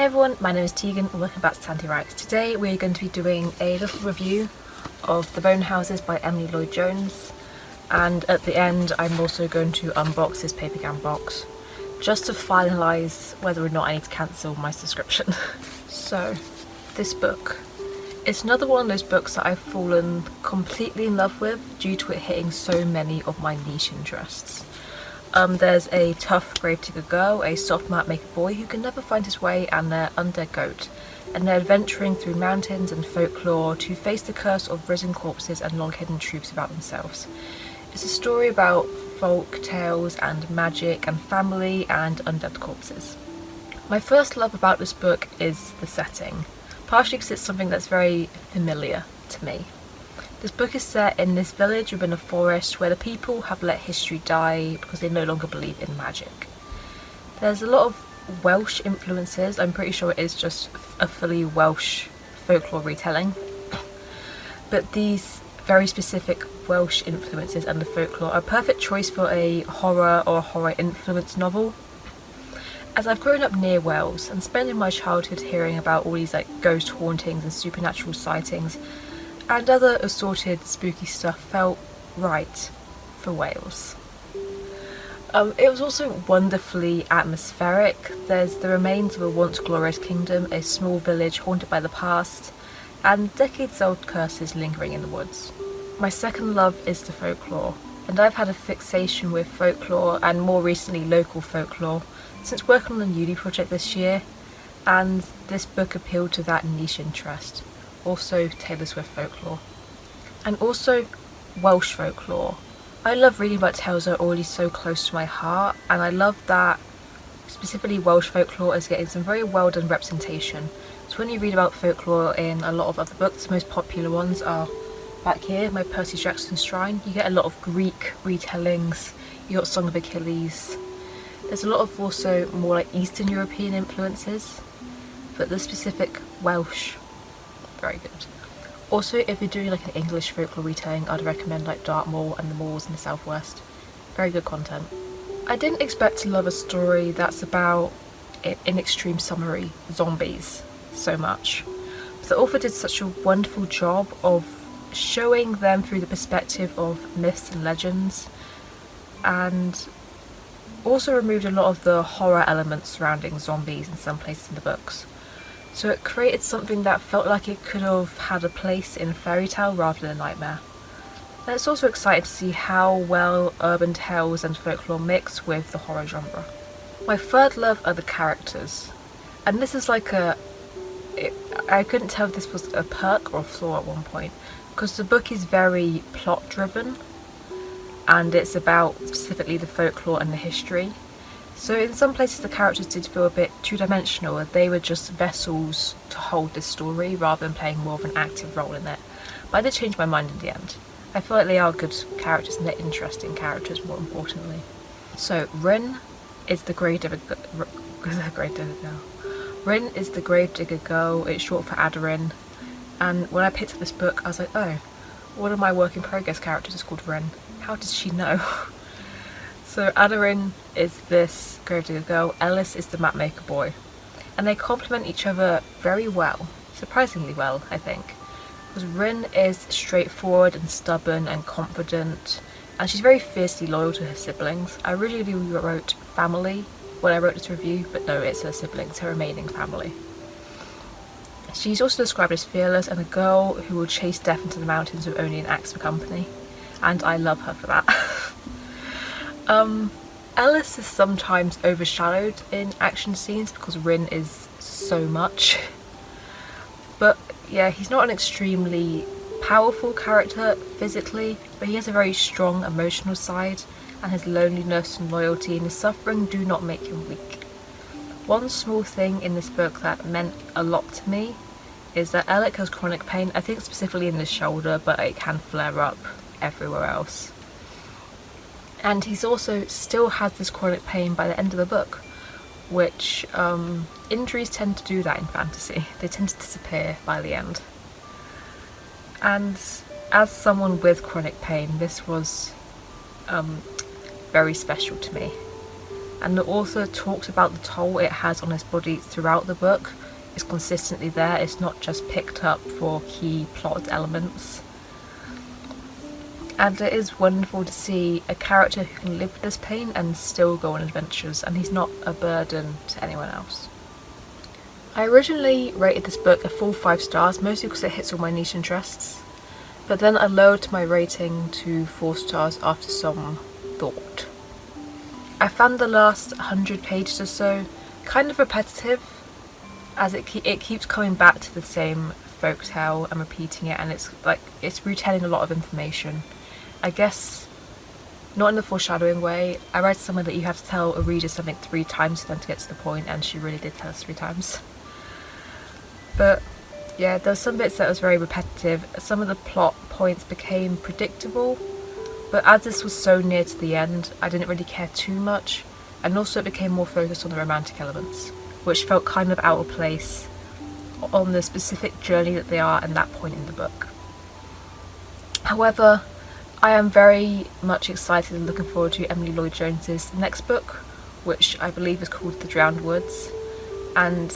Hey everyone, my name is Tegan and welcome back to Tanty Writes. Today we're going to be doing a little review of The Bone Houses by Emily Lloyd Jones and at the end I'm also going to unbox this Papergang box just to finalise whether or not I need to cancel my subscription. so, this book. It's another one of those books that I've fallen completely in love with due to it hitting so many of my niche interests. Um, there's a tough grave gravedigger girl, a soft mapmaker boy who can never find his way, and their undead goat. And they're adventuring through mountains and folklore to face the curse of risen corpses and long-hidden truths about themselves. It's a story about folk tales and magic and family and undead corpses. My first love about this book is the setting, partially because it's something that's very familiar to me. This book is set in this village within a forest where the people have let history die because they no longer believe in magic. There's a lot of Welsh influences, I'm pretty sure it is just a fully Welsh folklore retelling. But these very specific Welsh influences and the folklore are a perfect choice for a horror or horror influence novel. As I've grown up near Wales and spending my childhood hearing about all these like ghost hauntings and supernatural sightings, and other assorted spooky stuff felt right for Wales. Um, it was also wonderfully atmospheric. There's the remains of a once glorious kingdom, a small village haunted by the past, and decades old curses lingering in the woods. My second love is the folklore, and I've had a fixation with folklore and more recently local folklore since working on the uni project this year, and this book appealed to that niche interest also Taylor Swift folklore. And also Welsh folklore. I love reading about tales that are already so close to my heart and I love that specifically Welsh folklore is getting some very well done representation. So when you read about folklore in a lot of other books, the most popular ones are back here, my Percy Jackson Shrine. You get a lot of Greek retellings, you got Song of Achilles. There's a lot of also more like Eastern European influences, but the specific Welsh very good. Also, if you're doing like an English folklore retelling, I'd recommend like Dartmoor and the moors in the southwest. Very good content. I didn't expect to love a story that's about, in extreme summary, zombies so much. The author did such a wonderful job of showing them through the perspective of myths and legends and also removed a lot of the horror elements surrounding zombies in some places in the books. So it created something that felt like it could have had a place in a fairy tale rather than a nightmare. And it's also exciting to see how well urban tales and folklore mix with the horror genre. My third love are the characters. And this is like a... It, I couldn't tell if this was a perk or a flaw at one point. Because the book is very plot driven. And it's about specifically the folklore and the history. So in some places the characters did feel a bit two-dimensional they were just vessels to hold this story rather than playing more of an active role in it. But I did change my mind in the end. I feel like they are good characters and they're interesting characters more importantly. So Ryn is the Gravedigger girl. Ryn is the Gravedigger girl, it's short for Aderyn. And when I picked up this book I was like, oh, one of my work in progress characters is called Rin. How does she know? So Aderyn is this gravedigger girl, Ellis is the mapmaker boy. And they complement each other very well, surprisingly well I think. Because Ryn is straightforward and stubborn and confident and she's very fiercely loyal to her siblings. I originally wrote family when I wrote this review, but no, it's her siblings, her remaining family. She's also described as fearless and a girl who will chase death into the mountains with only an axe for company. And I love her for that. Um, Ellis is sometimes overshadowed in action scenes because Ryn is so much. But yeah, he's not an extremely powerful character physically, but he has a very strong emotional side and his loneliness and loyalty and his suffering do not make him weak. One small thing in this book that meant a lot to me is that Alec has chronic pain, I think specifically in the shoulder, but it can flare up everywhere else and he's also still has this chronic pain by the end of the book which um, injuries tend to do that in fantasy they tend to disappear by the end and as someone with chronic pain this was um, very special to me and the author talks about the toll it has on his body throughout the book. It's consistently there, it's not just picked up for key plot elements. And it is wonderful to see a character who can live with this pain and still go on adventures and he's not a burden to anyone else. I originally rated this book a full 5 stars, mostly because it hits all my niche interests, but then I lowered my rating to 4 stars after some thought. I found the last 100 pages or so kind of repetitive, as it, ke it keeps coming back to the same folktale and repeating it and it's like it's retelling a lot of information. I guess not in the foreshadowing way. I read somewhere that you have to tell a reader something three times for them to get to the point and she really did tell us three times. But yeah, there were some bits that was very repetitive. Some of the plot points became predictable, but as this was so near to the end, I didn't really care too much, and also it became more focused on the romantic elements, which felt kind of out of place on the specific journey that they are at that point in the book. However, I am very much excited and looking forward to Emily Lloyd Jones's next book, which I believe is called The Drowned Woods, and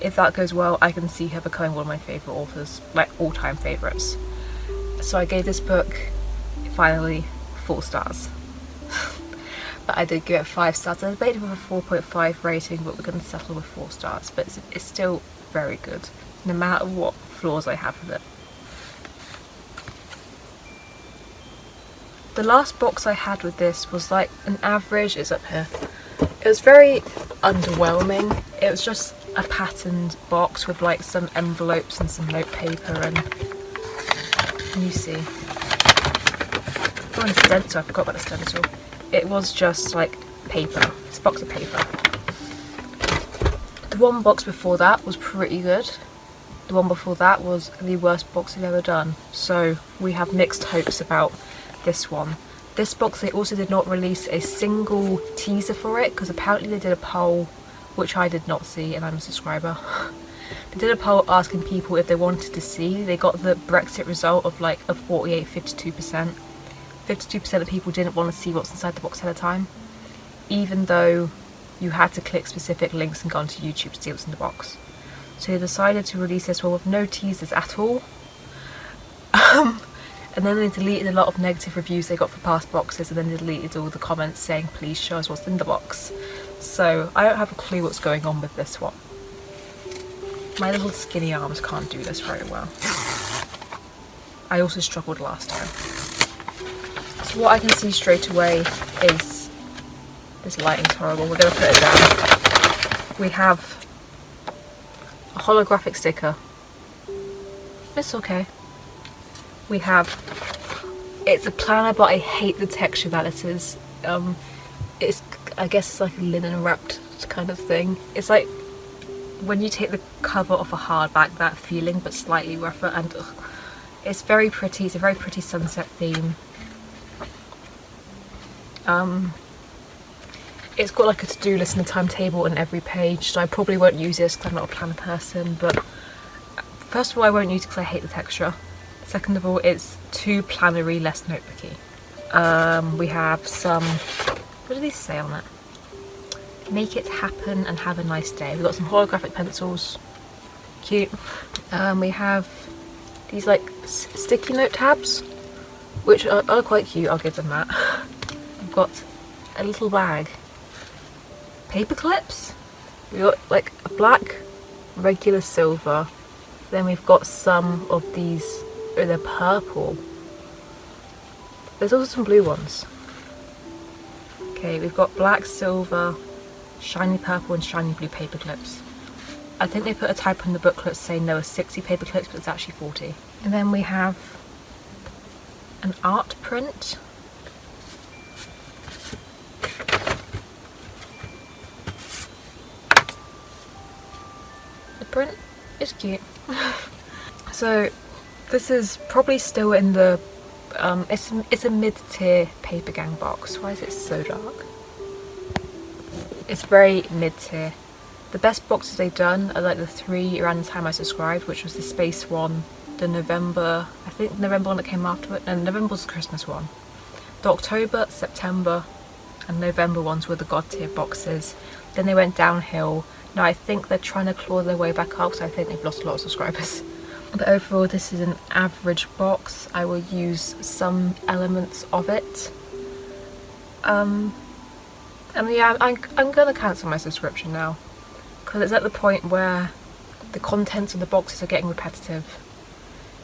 if that goes well, I can see her becoming one of my favourite authors, like all-time favourites. So I gave this book, finally, four stars. but I did give it five stars. I debated with a 4.5 rating, but we're going to settle with four stars. But it's, it's still very good, no matter what flaws I have with it. The last box I had with this was like an average, it's up here. It was very underwhelming. It was just a patterned box with like some envelopes and some note paper and you see. Oh and stencil, I forgot about the stencil. It was just like paper, it's a box of paper. The one box before that was pretty good. The one before that was the worst box I've ever done. So we have mixed hopes about this one this box they also did not release a single teaser for it because apparently they did a poll which I did not see and I'm a subscriber. they did a poll asking people if they wanted to see. They got the Brexit result of like a 48-52%. 52% of people didn't want to see what's inside the box at a time, even though you had to click specific links and go onto YouTube to see what's in the box. So they decided to release this one with no teasers at all. Um, and then they deleted a lot of negative reviews they got for past boxes and then they deleted all the comments saying please show us what's in the box. So I don't have a clue what's going on with this one. My little skinny arms can't do this very well. I also struggled last time. So what I can see straight away is this lighting's horrible. We're to put it down. We have a holographic sticker. It's okay. We have it's a planner but I hate the texture that it is. Um, it's I guess it's like a linen wrapped kind of thing. It's like when you take the cover off a hardback, that feeling, but slightly rougher and ugh, it's very pretty. It's a very pretty sunset theme. Um, it's got like a to-do list and a timetable on every page, so I probably won't use this because I'm not a planner person, but first of all I won't use it because I hate the texture. Second of all, it's too plannery, less notebooky. Um, we have some what do these say on it? Make it happen and have a nice day. We've got some holographic pencils. Cute. Um, we have these like sticky note tabs, which are, are quite cute. I'll give them that. We've got a little bag. Paper clips. We've got like a black, regular silver. Then we've got some of these, oh they're purple. There's also some blue ones. Okay, we've got black, silver, shiny purple and shiny blue paper clips. I think they put a type on the booklet saying there were 60 paper clips, but it's actually 40. And then we have an art print. The print is cute. so this is probably still in the um, it's, it's a mid-tier Papergang box. Why is it so dark? It's very mid-tier. The best boxes they've done are like the three around the time I subscribed, which was the Space one, the November, I think November one that came after it, and November was the Christmas one. The October, September, and November ones were the god tier boxes. Then they went downhill. Now I think they're trying to claw their way back up, so I think they've lost a lot of subscribers. But overall this is an average box. I will use some elements of it. Um, and yeah, I'm, I'm gonna cancel my subscription now because it's at the point where the contents of the boxes are getting repetitive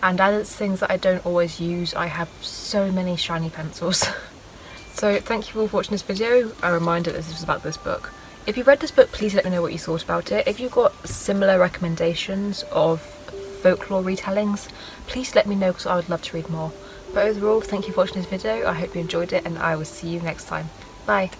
and as it's things that I don't always use I have so many shiny pencils. so thank you all for watching this video. A reminder that this is about this book. If you read this book please let me know what you thought about it. If you've got similar recommendations of folklore retellings please let me know because I would love to read more. But overall thank you for watching this video. I hope you enjoyed it and I will see you next time. Bye!